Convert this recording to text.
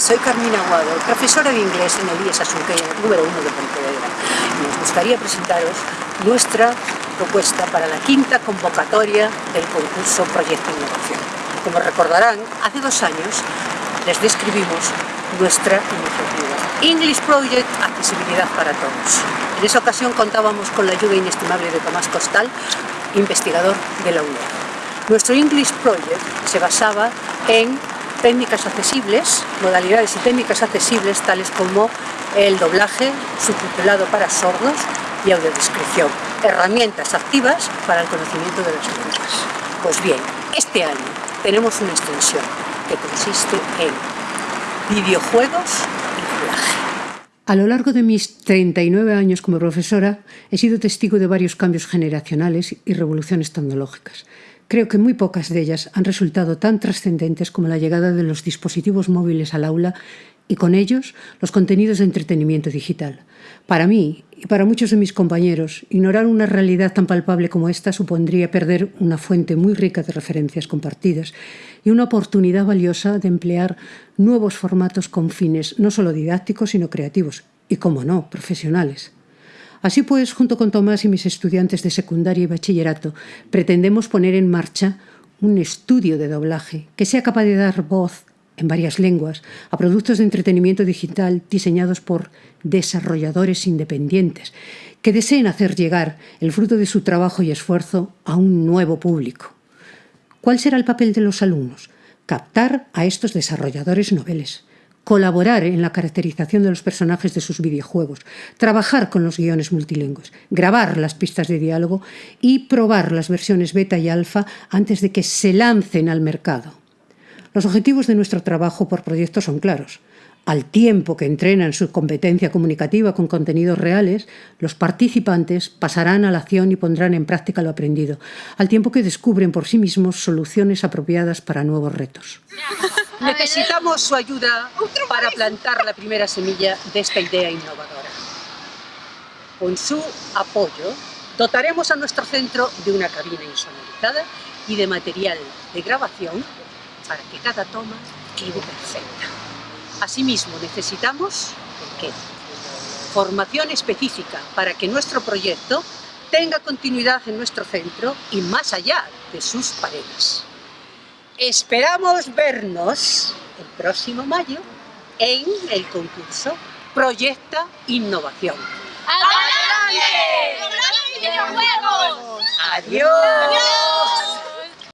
soy Carmina Aguado, profesora de inglés en el IES número uno de Pontevedra. Nos gustaría presentaros nuestra propuesta para la quinta convocatoria del concurso Proyecto Innovación. Como recordarán, hace dos años les describimos nuestra iniciativa. English Project Accesibilidad para Todos. En esa ocasión contábamos con la ayuda inestimable de Tomás Costal, investigador de la UNED. Nuestro English Project se basaba en técnicas accesibles, modalidades y técnicas accesibles tales como el doblaje subtitulado para sordos y audiodescripción, herramientas activas para el conocimiento de las lenguas. Pues bien, este año tenemos una extensión que consiste en videojuegos y doblaje. A lo largo de mis 39 años como profesora, he sido testigo de varios cambios generacionales y revoluciones tecnológicas. Creo que muy pocas de ellas han resultado tan trascendentes como la llegada de los dispositivos móviles al aula y con ellos los contenidos de entretenimiento digital. Para mí y para muchos de mis compañeros, ignorar una realidad tan palpable como esta supondría perder una fuente muy rica de referencias compartidas y una oportunidad valiosa de emplear nuevos formatos con fines no solo didácticos, sino creativos y, como no, profesionales. Así pues, junto con Tomás y mis estudiantes de secundaria y bachillerato, pretendemos poner en marcha un estudio de doblaje que sea capaz de dar voz en varias lenguas a productos de entretenimiento digital diseñados por desarrolladores independientes que deseen hacer llegar el fruto de su trabajo y esfuerzo a un nuevo público. ¿Cuál será el papel de los alumnos? Captar a estos desarrolladores noveles, colaborar en la caracterización de los personajes de sus videojuegos, trabajar con los guiones multilingües, grabar las pistas de diálogo y probar las versiones beta y alfa antes de que se lancen al mercado. Los objetivos de nuestro trabajo por proyecto son claros. Al tiempo que entrenan su competencia comunicativa con contenidos reales, los participantes pasarán a la acción y pondrán en práctica lo aprendido, al tiempo que descubren por sí mismos soluciones apropiadas para nuevos retos. Necesitamos su ayuda para plantar la primera semilla de esta idea innovadora. Con su apoyo, dotaremos a nuestro centro de una cabina insonorizada y de material de grabación para que cada toma quede perfecta. Asimismo, necesitamos ¿qué? formación específica para que nuestro proyecto tenga continuidad en nuestro centro y más allá de sus paredes. Esperamos vernos el próximo mayo en el concurso Proyecta Innovación. ¡Adelante! ¡Adiós! ¡Adiós!